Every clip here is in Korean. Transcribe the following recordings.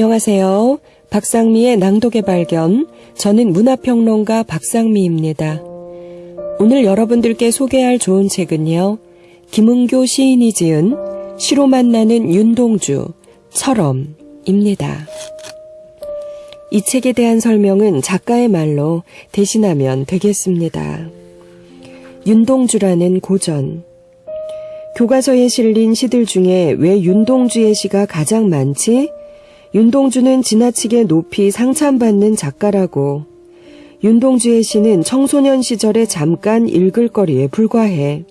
안녕하세요. 박상미의 낭독의 발견. 저는 문화평론가 박상미입니다. 오늘 여러분들께 소개할 좋은 책은요. 김은교 시인이 지은 시로 만나는 윤동주 처럼입니다. 이 책에 대한 설명은 작가의 말로 대신하면 되겠습니다. 윤동주라는 고전. 교과서에 실린 시들 중에 왜 윤동주의 시가 가장 많지? 윤동주는 지나치게 높이 상찬받는 작가라고. 윤동주의 시는 청소년 시절에 잠깐 읽을 거리에 불과해.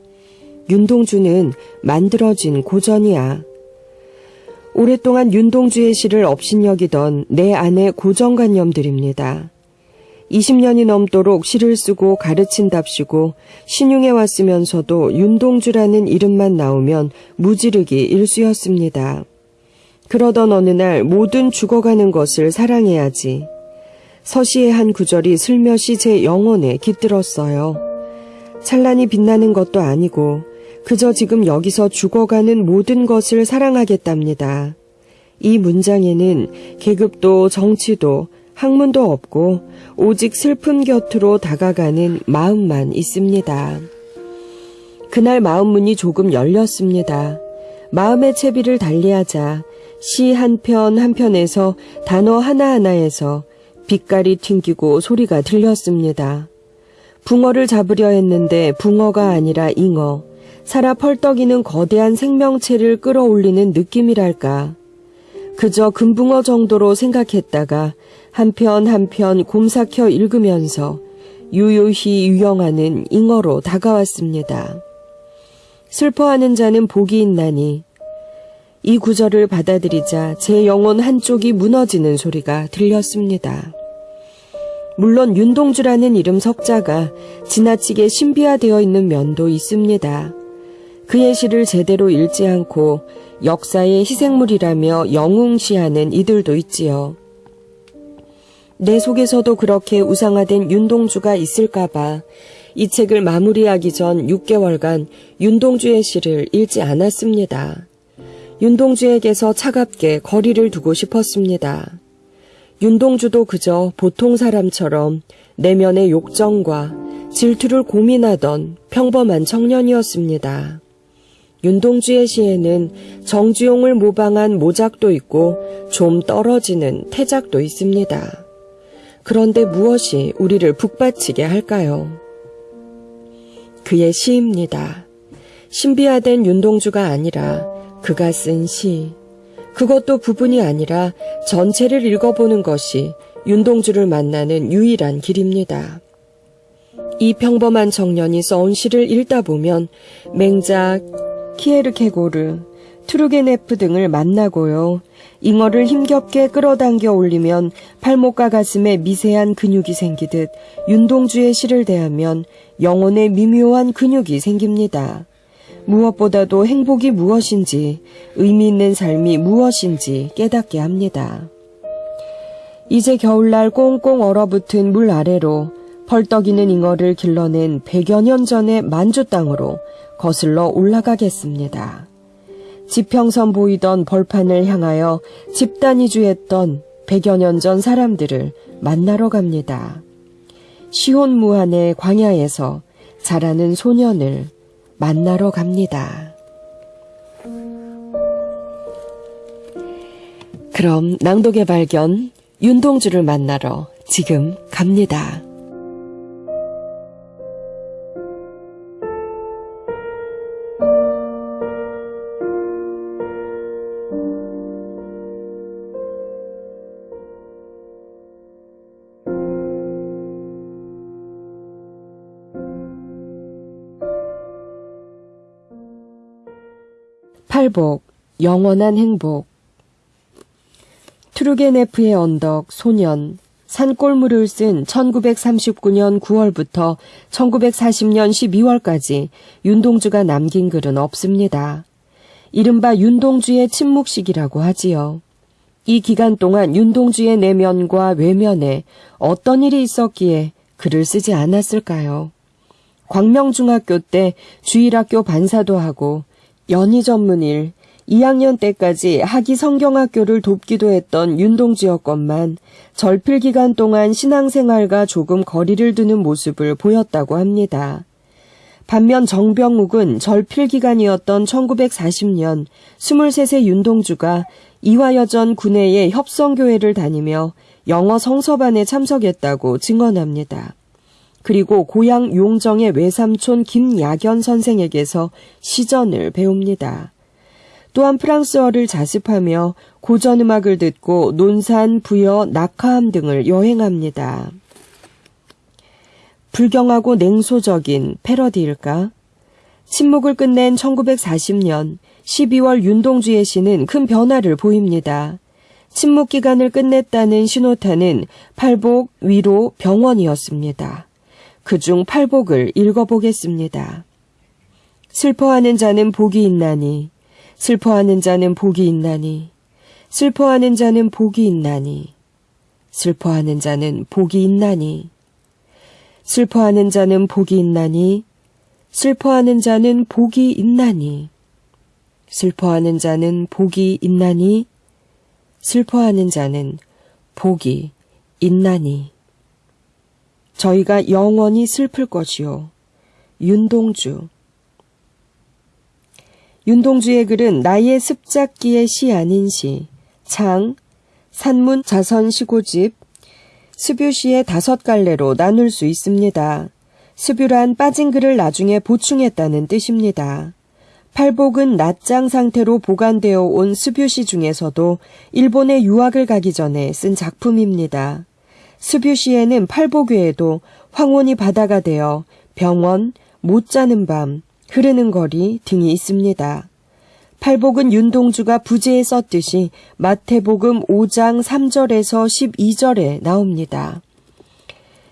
윤동주는 만들어진 고전이야. 오랫동안 윤동주의 시를 업신여기던 내 안의 고정관념들입니다. 20년이 넘도록 시를 쓰고 가르친답시고 신용해 왔으면서도 윤동주라는 이름만 나오면 무지르기 일수였습니다. 그러던 어느 날 모든 죽어가는 것을 사랑해야지. 서시의 한 구절이 슬며시 제 영혼에 깃들었어요. 찬란히 빛나는 것도 아니고 그저 지금 여기서 죽어가는 모든 것을 사랑하겠답니다. 이 문장에는 계급도 정치도 학문도 없고 오직 슬픔 곁으로 다가가는 마음만 있습니다. 그날 마음 문이 조금 열렸습니다. 마음의 채비를 달리하자 시 한 편 한편에서 단어 하나하나에서 빛깔이 튕기고 소리가 들렸습니다. 붕어를 잡으려 했는데 붕어가 아니라 잉어, 살아 펄떡이는 거대한 생명체를 끌어올리는 느낌이랄까. 그저 금붕어 정도로 생각했다가 한편 한편 곰삭혀 읽으면서 유유히 유영하는 잉어로 다가왔습니다. 슬퍼하는 자는 복이 있나니 이 구절을 받아들이자 제 영혼 한쪽이 무너지는 소리가 들렸습니다. 물론 윤동주라는 이름 석자가 지나치게 신비화되어 있는 면도 있습니다. 그의 시를 제대로 읽지 않고 역사의 희생물이라며 영웅시하는 이들도 있지요. 내 속에서도 그렇게 우상화된 윤동주가 있을까봐 이 책을 마무리하기 전 6개월간 윤동주의 시를 읽지 않았습니다. 윤동주에게서 차갑게 거리를 두고 싶었습니다. 윤동주도 그저 보통 사람처럼 내면의 욕정과 질투를 고민하던 평범한 청년이었습니다. 윤동주의 시에는 정주용을 모방한 모작도 있고 좀 떨어지는 태작도 있습니다. 그런데 무엇이 우리를 북받치게 할까요? 그의 시입니다. 신비화된 윤동주가 아니라 그가 쓴 시. 그것도 부분이 아니라 전체를 읽어보는 것이 윤동주를 만나는 유일한 길입니다. 이 평범한 청년이 써온 시를 읽다 보면 맹자 키에르케고르, 트루게네프 등을 만나고요. 잉어를 힘겹게 끌어당겨 올리면 팔목과 가슴에 미세한 근육이 생기듯 윤동주의 시를 대하면 영혼에 미묘한 근육이 생깁니다. 무엇보다도 행복이 무엇인지, 의미 있는 삶이 무엇인지 깨닫게 합니다. 이제 겨울날 꽁꽁 얼어붙은 물 아래로 펄떡이는 잉어를 길러낸 100여 년 전의 만주 땅으로 거슬러 올라가겠습니다. 지평선 보이던 벌판을 향하여 집단이 주했던 100여 년 전 사람들을 만나러 갑니다. 시온무한의 광야에서 자라는 소년을 만나러 갑니다. 그럼 낭독의 발견 윤동주를 만나러 지금 갑니다. 팔복, 영원한 행복. 트루게네프의 언덕, 소년, 산골물을 쓴 1939년 9월부터 1940년 12월까지 윤동주가 남긴 글은 없습니다. 이른바 윤동주의 침묵식이라고 하지요. 이 기간 동안 윤동주의 내면과 외면에 어떤 일이 있었기에 글을 쓰지 않았을까요? 광명중학교 때 주일학교 반사도 하고 연희 전문일, 2학년 때까지 학위 성경학교를 돕기도 했던 윤동주였건만 절필 기간 동안 신앙생활과 조금 거리를 두는 모습을 보였다고 합니다. 반면 정병욱은 절필 기간이었던 1940년 23세 윤동주가 이화여전 군내의 협성교회를 다니며 영어 성서반에 참석했다고 증언합니다. 그리고 고향 용정의 외삼촌 김야견 선생에게서 시전을 배웁니다. 또한 프랑스어를 자습하며 고전 음악을 듣고 논산, 부여, 낙하암 등을 여행합니다. 불경하고 냉소적인 패러디일까? 침묵을 끝낸 1940년 12월 윤동주의 시는 큰 변화를 보입니다. 침묵 기간을 끝냈다는 신호탄은 팔복, 위로, 병원이었습니다. 그중 팔복을 읽어보겠습니다. 슬퍼하는 자는 복이 있나니, 슬퍼하는 자는 복이 있나니, 슬퍼하는 자는 복이 있나니, 슬퍼하는 자는 복이 있나니, 슬퍼하는 자는 복이 있나니, 슬퍼하는 자는 복이 있나니, 슬퍼하는 자는 복이 있나니, 슬퍼하는 자는 복이 있나니. 저희가 영원히 슬플 것이요. 윤동주. 윤동주의 글은 나의 습작기의 시 아닌 시, 창, 산문 자선 시고집, 스뷰시의 다섯 갈래로 나눌 수 있습니다. 스뷰란 빠진 글을 나중에 보충했다는 뜻입니다. 팔복은 낱장 상태로 보관되어 온 스뷰시 중에서도 일본에 유학을 가기 전에 쓴 작품입니다. 스뷰시에는 팔복 외에도 황혼이 바다가 되어 병원, 못 자는 밤, 흐르는 거리 등이 있습니다. 팔복은 윤동주가 부제에 썼듯이 마태복음 5장 3절에서 12절에 나옵니다.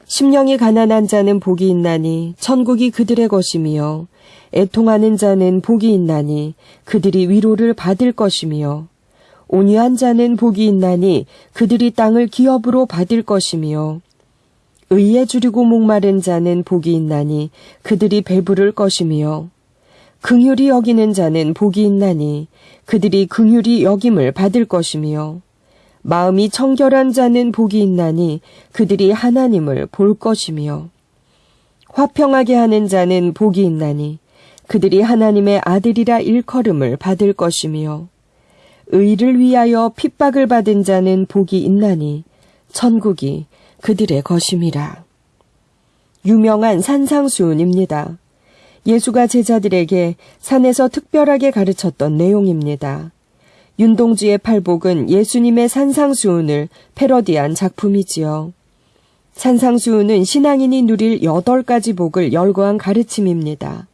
심령이 가난한 자는 복이 있나니 천국이 그들의 것이며 애통하는 자는 복이 있나니 그들이 위로를 받을 것이며 온유한 자는 복이 있나니 그들이 땅을 기업으로 받을 것이며 의에 줄이고 목마른 자는 복이 있나니 그들이 배부를 것이며 긍휼히 여기는 자는 복이 있나니 그들이 긍휼히 여김을 받을 것이며 마음이 청결한 자는 복이 있나니 그들이 하나님을 볼 것이며 화평하게 하는 자는 복이 있나니 그들이 하나님의 아들이라 일컬음을 받을 것이며 의를 위하여 핍박을 받은 자는 복이 있나니 천국이 그들의 것임이라. 유명한 산상수훈입니다. 예수가 제자들에게 산에서 특별하게 가르쳤던 내용입니다. 윤동주의 팔복은 예수님의 산상수훈을 패러디한 작품이지요. 산상수훈은 신앙인이 누릴 여덟 가지 복을 열거한 가르침입니다.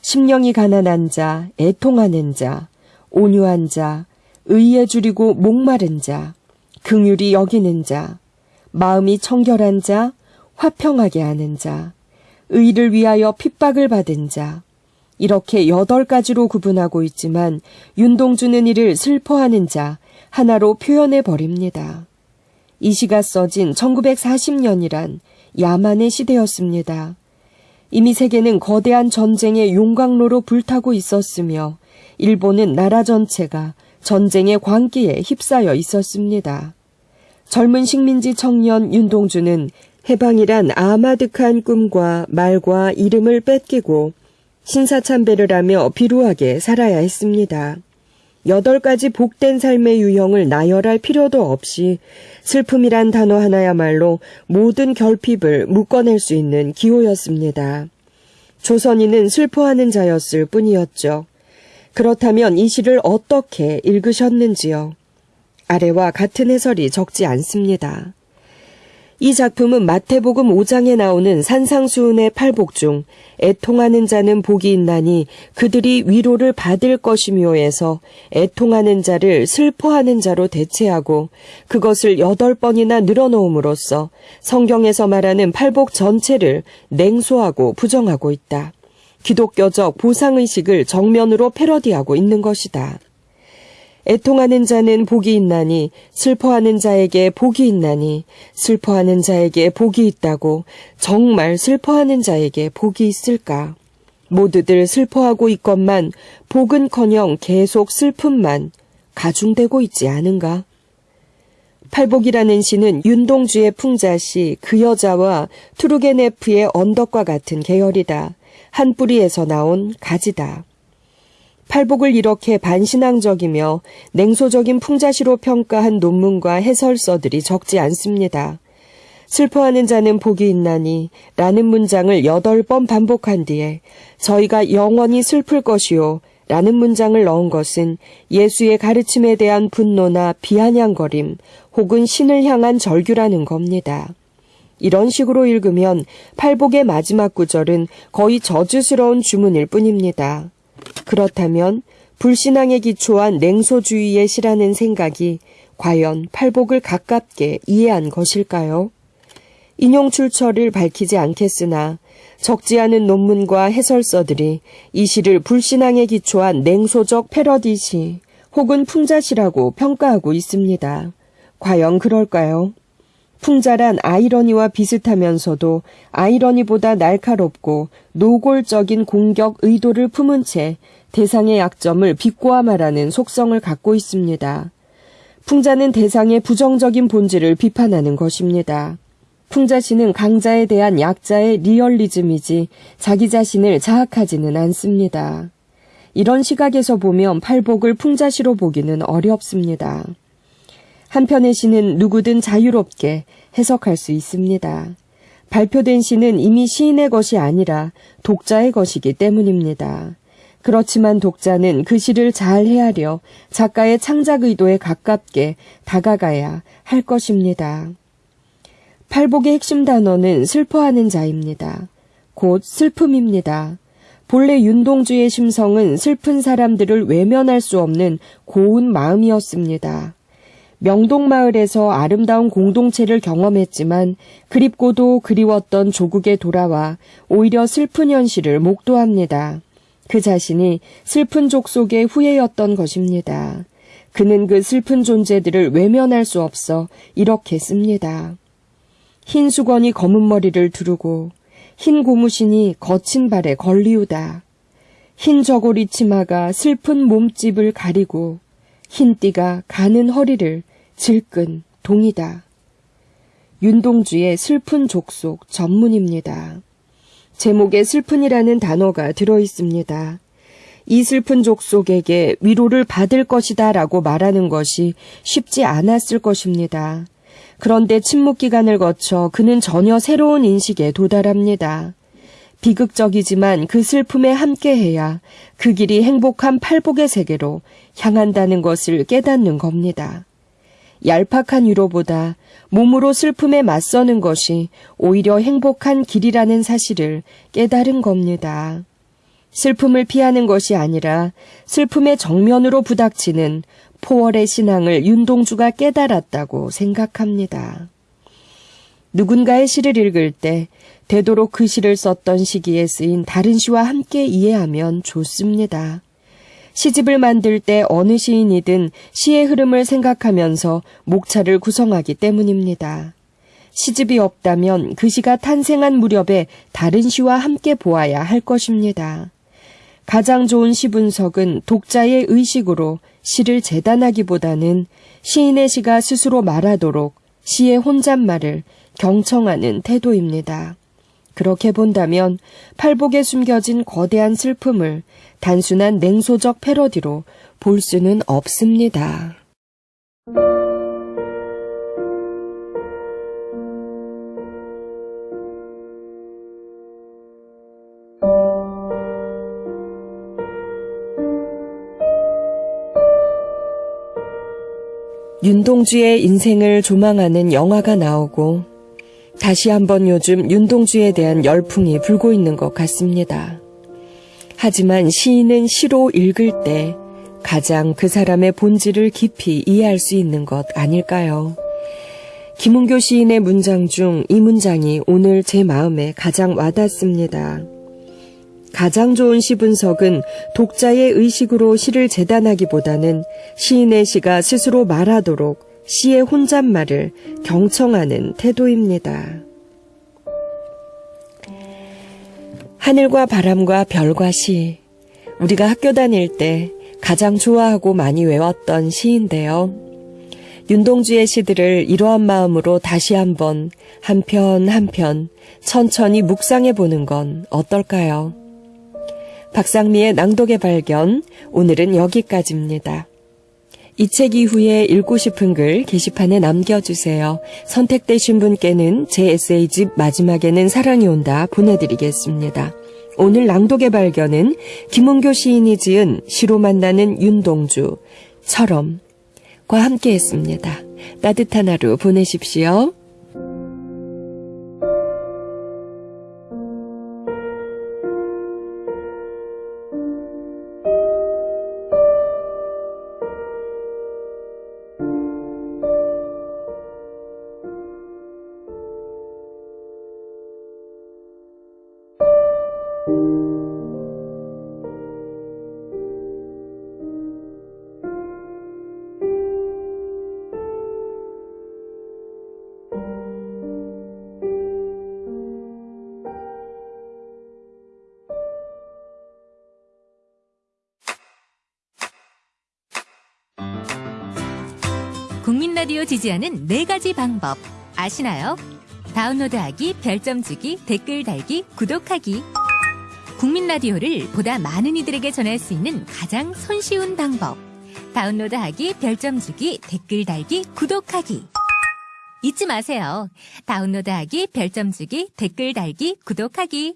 심령이 가난한 자, 애통하는 자, 온유한 자, 의에 줄이고 목마른 자, 긍휼히 여기는 자, 마음이 청결한 자, 화평하게 하는 자, 의를 위하여 핍박을 받은 자, 이렇게 여덟 가지로 구분하고 있지만 윤동주는 이를 슬퍼하는 자 하나로 표현해 버립니다. 이 시가 써진 1940년이란 야만의 시대였습니다. 이미 세계는 거대한 전쟁의 용광로로 불타고 있었으며 일본은 나라 전체가 전쟁의 광기에 휩싸여 있었습니다. 젊은 식민지 청년 윤동주는 해방이란 아마득한 꿈과 말과 이름을 뺏기고 신사참배를 하며 비루하게 살아야 했습니다. 여덟 가지 복된 삶의 유형을 나열할 필요도 없이 슬픔이란 단어 하나야말로 모든 결핍을 묶어낼 수 있는 기호였습니다. 조선인은 슬퍼하는 자였을 뿐이었죠. 그렇다면 이 시를 어떻게 읽으셨는지요? 아래와 같은 해설이 적지 않습니다. 이 작품은 마태복음 5장에 나오는 산상수훈의 팔복 중 애통하는 자는 복이 있나니 그들이 위로를 받을 것이며에서 애통하는 자를 슬퍼하는 자로 대체하고 그것을 여덟 번이나 늘어놓음으로써 성경에서 말하는 팔복 전체를 냉소하고 부정하고 있다. 기독교적 보상의식을 정면으로 패러디하고 있는 것이다. 애통하는 자는 복이 있나니 슬퍼하는 자에게 복이 있나니 슬퍼하는 자에게 복이 있다고 정말 슬퍼하는 자에게 복이 있을까? 모두들 슬퍼하고 있건만 복은커녕 계속 슬픔만 가중되고 있지 않은가? 팔복이라는 시는 윤동주의 풍자시 그 여자와 투르게네프의 언덕과 같은 계열이다. 한 뿌리에서 나온 가지다. 팔복을 이렇게 반신앙적이며 냉소적인 풍자시로 평가한 논문과 해설서들이 적지 않습니다. 슬퍼하는 자는 복이 있나니 라는 문장을 여덟 번 반복한 뒤에 저희가 영원히 슬플 것이요 라는 문장을 넣은 것은 예수의 가르침에 대한 분노나 비아냥거림 혹은 신을 향한 절규라는 겁니다. 이런 식으로 읽으면 팔복의 마지막 구절은 거의 저주스러운 주문일 뿐입니다. 그렇다면 불신앙에 기초한 냉소주의의 시라는 생각이 과연 팔복을 가깝게 이해한 것일까요? 인용 출처를 밝히지 않겠으나 적지 않은 논문과 해설서들이 이 시를 불신앙에 기초한 냉소적 패러디시 혹은 풍자시라고 평가하고 있습니다. 과연 그럴까요? 풍자란 아이러니와 비슷하면서도 아이러니보다 날카롭고 노골적인 공격 의도를 품은 채 대상의 약점을 비꼬아 말하는 속성을 갖고 있습니다. 풍자는 대상의 부정적인 본질을 비판하는 것입니다. 풍자시는 강자에 대한 약자의 리얼리즘이지 자기 자신을 자학하지는 않습니다. 이런 시각에서 보면 팔복을 풍자시로 보기는 어렵습니다. 한편의 시는 누구든 자유롭게 해석할 수 있습니다. 발표된 시는 이미 시인의 것이 아니라 독자의 것이기 때문입니다. 그렇지만 독자는 그 시를 잘 헤아려 작가의 창작 의도에 가깝게 다가가야 할 것입니다. 팔복의 핵심 단어는 슬퍼하는 자입니다. 곧 슬픔입니다. 본래 윤동주의 심성은 슬픈 사람들을 외면할 수 없는 고운 마음이었습니다. 명동마을에서 아름다운 공동체를 경험했지만 그립고도 그리웠던 조국에 돌아와 오히려 슬픈 현실을 목도합니다. 그 자신이 슬픈 족속의 후예였던 것입니다. 그는 그 슬픈 존재들을 외면할 수 없어 이렇게 씁니다. 흰 수건이 검은 머리를 두르고 흰 고무신이 거친 발에 걸리우다. 흰 저고리 치마가 슬픈 몸집을 가리고 흰 띠가 가는 허리를 질끈 동이다. 윤동주의 슬픈 족속 전문입니다. 제목에 슬픈이라는 단어가 들어 있습니다. 이 슬픈 족속에게 위로를 받을 것이다 라고 말하는 것이 쉽지 않았을 것입니다. 그런데 침묵 기간을 거쳐 그는 전혀 새로운 인식에 도달합니다. 비극적이지만 그 슬픔에 함께해야 그 길이 행복한 팔복의 세계로 향한다는 것을 깨닫는 겁니다. 얄팍한 위로보다 몸으로 슬픔에 맞서는 것이 오히려 행복한 길이라는 사실을 깨달은 겁니다. 슬픔을 피하는 것이 아니라 슬픔의 정면으로 부닥치는 포월의 신앙을 윤동주가 깨달았다고 생각합니다. 누군가의 시를 읽을 때 되도록 그 시를 썼던 시기에 쓰인 다른 시와 함께 이해하면 좋습니다. 시집을 만들 때 어느 시인이든 시의 흐름을 생각하면서 목차를 구성하기 때문입니다. 시집이 없다면 그 시가 탄생한 무렵에 다른 시와 함께 보아야 할 것입니다. 가장 좋은 시 분석은 독자의 의식으로 시를 재단하기보다는 시인의 시가 스스로 말하도록 시의 혼잣말을 경청하는 태도입니다. 그렇게 본다면 팔복에 숨겨진 거대한 슬픔을 단순한 냉소적 패러디로 볼 수는 없습니다. 윤동주의 인생을 조망하는 영화가 나오고 다시 한번 요즘 윤동주에 대한 열풍이 불고 있는 것 같습니다. 하지만 시인은 시로 읽을 때 가장 그 사람의 본질을 깊이 이해할 수 있는 것 아닐까요? 김은교 시인의 문장 중 이 문장이 오늘 제 마음에 가장 와닿습니다. 가장 좋은 시 분석은 독자의 의식으로 시를 재단하기보다는 시인의 시가 스스로 말하도록 시의 혼잣말을 경청하는 태도입니다. 하늘과 바람과 별과 시. 우리가 학교 다닐 때 가장 좋아하고 많이 외웠던 시인데요. 윤동주의 시들을 이러한 마음으로 다시 한번 한편 한편 천천히 묵상해 보는 건 어떨까요? 박상미의 낭독의 발견, 오늘은 여기까지입니다. 이 책 이후에 읽고 싶은 글 게시판에 남겨주세요. 선택되신 분께는 제 에세이집 마지막에는 사랑이 온다 보내드리겠습니다. 오늘 낭독의 발견은 김은교 시인이 지은 시로 만나는 윤동주 처럼과 함께 했습니다. 따뜻한 하루 보내십시오. 국민 라디오 지지하는 네 가지 방법 아시나요? 다운로드하기, 별점 주기, 댓글 달기, 구독하기. 국민 라디오를 보다 많은 이들에게 전할 수 있는 가장 손쉬운 방법. 다운로드하기, 별점 주기, 댓글 달기, 구독하기. 잊지 마세요. 다운로드하기, 별점 주기, 댓글 달기, 구독하기.